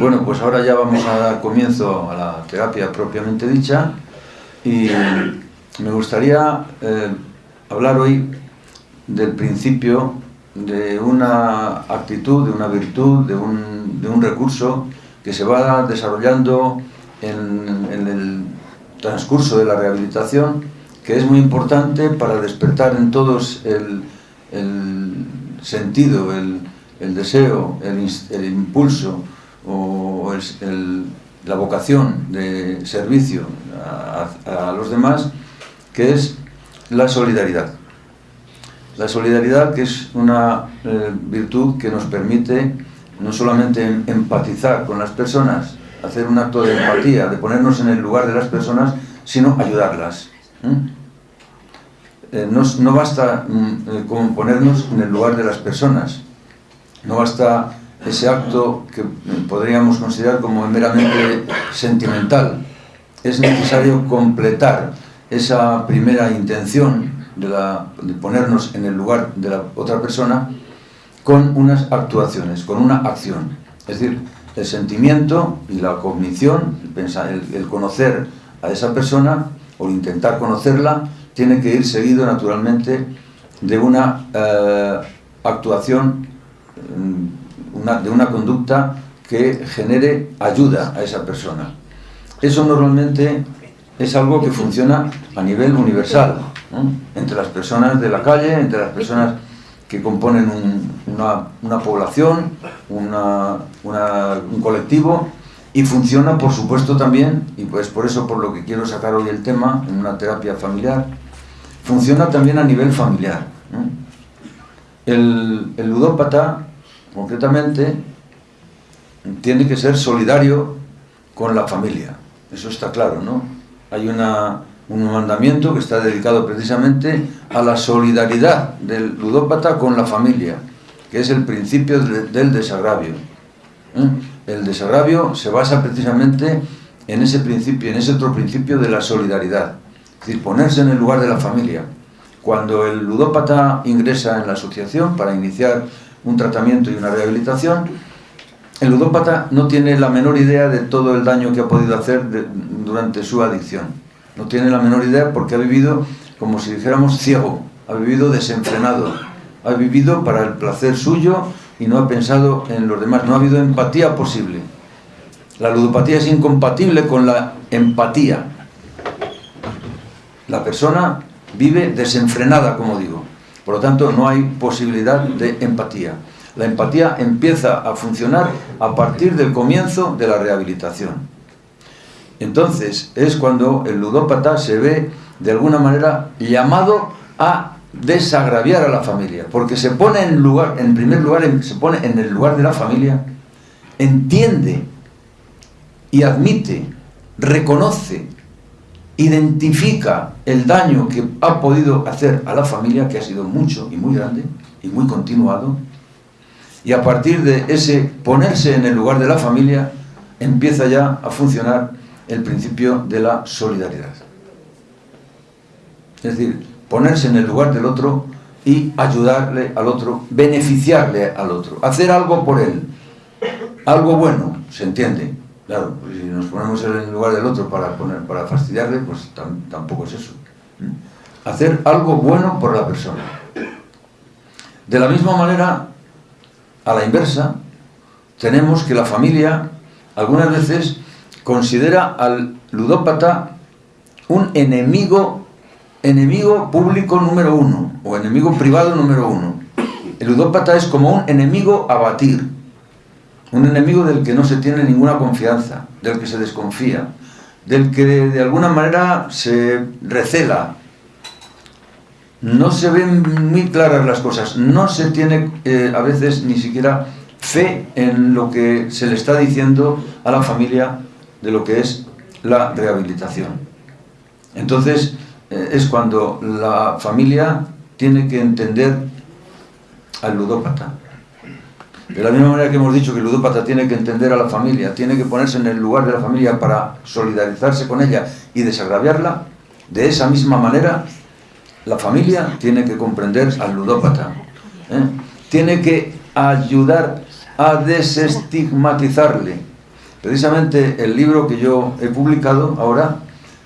Bueno, pues ahora ya vamos a dar comienzo a la terapia propiamente dicha y me gustaría eh, hablar hoy del principio de una actitud, de una virtud, de un, recurso que se va desarrollando en, el transcurso de la rehabilitación, que es muy importante para despertar en todos el, sentido, el, deseo, el, impulso o la vocación de servicio a, los demás, que es la solidaridad. La solidaridad que es una eh, virtud que nos permite no solamente empatizar con las personas, hacer un acto de empatía, de ponernos en el lugar de las personas, sino ayudarlas. Eh, no, no, basta mm, eh, con ponernos en el lugar de las personas, no basta ese acto que podríamos considerar como meramente sentimental. Es necesario completar esa primera intención de, ponernos en el lugar de la otra persona con unas actuaciones, con una acción. Es decir, el sentimiento y la cognición, el conocer a esa persona o intentar conocerla, tiene que ir seguido naturalmente de una eh, actuación, mm, de una conducta que genere ayuda a esa persona. Eso normalmente es algo que funciona a nivel universal, entre las personas de la calle, entre las personas que componen un, una, población, un colectivo, y funciona, por supuesto, también, y pues por eso por lo que quiero sacar hoy el tema, en una terapia familiar, funciona también a nivel familiar. El, el ludópata, concretamente, tiene que ser solidario con la familia, eso está claro, ¿no? Hay una, un mandamiento que está dedicado precisamente a la solidaridad del ludópata con la familia, que es el principio de, del desagravio. ¿eh? El desagravio se basa precisamente en ese principio, en ese otro principio de la solidaridad, es decir, ponerse en el lugar de la familia. Cuando el ludópata ingresa en la asociación para iniciar un tratamiento y una rehabilitación, el ludópata no tiene la menor idea de todo el daño que ha podido hacer durante su adicción. No tiene la menor idea porque ha vivido, como si dijéramos, ciego, ha vivido desenfrenado, ha vivido para el placer suyo y no ha pensado en los demás, no ha habido empatía posible. La ludopatía es incompatible con la empatía. La persona vive desenfrenada, como digo. Por lo tanto, no hay posibilidad de empatía. La empatía empieza a funcionar a partir del comienzo de la rehabilitación. Entonces, es cuando el ludópata se ve, de alguna manera, llamado a desagraviar a la familia, porque se pone en lugar, en primer lugar, se pone en el lugar de la familia, entiende y admite, reconoce, identifica el daño que ha podido hacer a la familia, que ha sido mucho y muy grande y muy continuado, y a partir de ese ponerse en el lugar de la familia, empieza ya a funcionar el principio de la solidaridad. Es decir, ponerse en el lugar del otro y ayudarle al otro, beneficiarle al otro, hacer algo por él, algo bueno, ¿se entiende? Claro, pues si nos ponemos en el lugar del otro para, poner, para fastidiarle, pues tam, tampoco es eso. Hacer algo bueno por la persona. De la misma manera, a la inversa, tenemos que la familia algunas veces considera al ludópata un enemigo enemigo público número uno o enemigo privado número uno. El ludópata es como un enemigo a batir, un enemigo del que no se tiene ninguna confianza, del que se desconfía, del que de alguna manera se recela. No se ven muy claras las cosas, no se tiene eh, a veces ni siquiera fe en lo que se le está diciendo a la familia de lo que es la rehabilitación. Entonces, eh, es cuando la familia tiene que entender al ludópata. De la misma manera que hemos dicho que el ludópata tiene que entender a la familia, tiene que ponerse en el lugar de la familia para solidarizarse con ella y desagraviarla, de esa misma manera la familia tiene que comprender al ludópata. ¿eh? Tiene que ayudar a desestigmatizarle, Precisamente el libro que yo he publicado ahora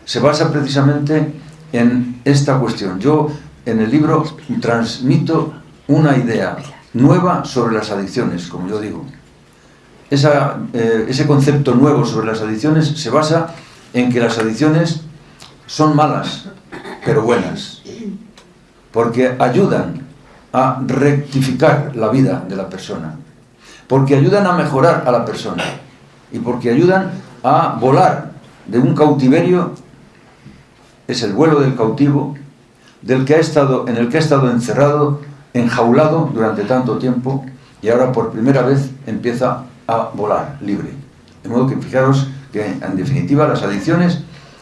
se basa precisamente en esta cuestión. Yo en el libro transmito una idea nueva sobre las adicciones, como yo digo. Eh, ese concepto nuevo sobre las adicciones se basa en que las adicciones son malas, pero buenas, porque ayudan a rectificar la vida de la persona, porque ayudan a mejorar a la persona y porque ayudan a volar de un cautiverio, es el vuelo del cautivo, del que ha estado, en el que ha estado encerrado, enjaulado durante tanto tiempo y ahora por primera vez empieza a volar libre. De modo que fijaros que en definitiva las adicciones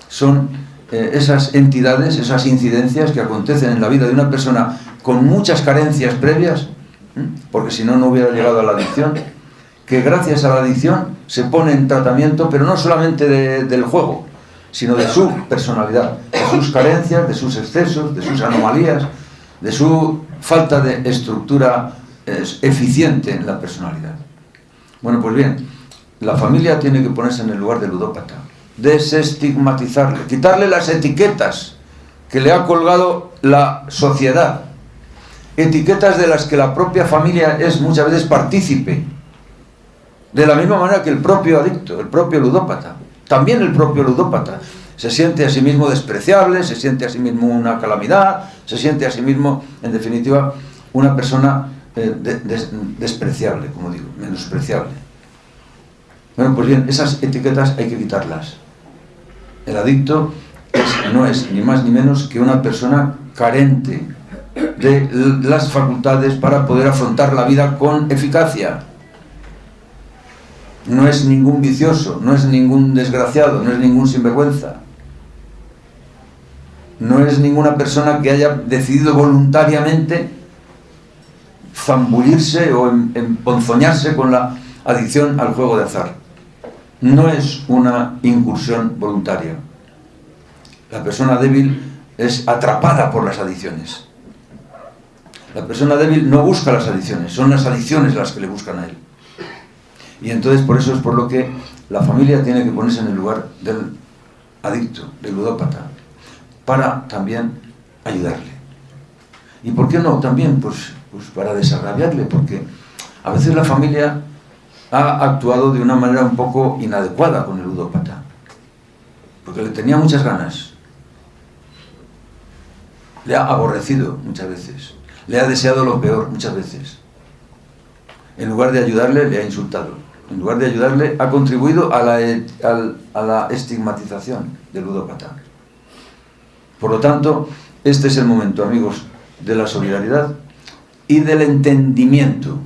son eh, esas entidades, esas incidencias que acontecen en la vida de una persona con muchas carencias previas, porque si no, no hubiera llegado a la adicción, que gracias a la adicción se pone en tratamiento, pero no solamente del juego, sino de su personalidad, de sus carencias, de sus excesos, de sus anomalías, de su falta de estructura eficiente en la personalidad. Bueno, pues bien, la familia tiene que ponerse en el lugar del ludópata, desestigmatizarle, quitarle las etiquetas que le ha colgado la sociedad, etiquetas de las que la propia familia es muchas veces partícipe, de la misma manera que el propio adicto, el propio ludópata, también el propio ludópata, se siente a sí mismo despreciable, se siente a sí mismo una calamidad, se siente a sí mismo, en definitiva, una persona eh, despreciable, como digo, menospreciable. Bueno, pues bien, esas etiquetas hay que quitarlas. El adicto no es ni más ni menos que una persona carente de las facultades para poder afrontar la vida con eficacia. No es ningún vicioso, no es ningún desgraciado, no es ningún sinvergüenza. No es ninguna persona que haya decidido voluntariamente zambullirse o emponzoñarse con la adicción al juego de azar. No es una incursión voluntaria. La persona débil es atrapada por las adicciones. La persona débil no busca las adicciones, son las adicciones las que le buscan a él. Y entonces por eso es por lo que la familia tiene que ponerse en el lugar del adicto, del ludópata, para también ayudarle. ¿Y por qué no? También pues, pues para desagraviarle, porque a veces la familia ha actuado de una manera un poco inadecuada con el ludópata, porque le tenía muchas ganas, le ha aborrecido muchas veces, le ha deseado lo peor muchas veces. En lugar de ayudarle, le ha insultado. En lugar de ayudarle, ha contribuido a la, a la estigmatización del ludópata. Por lo tanto, este es el momento, amigos, de la solidaridad y del entendimiento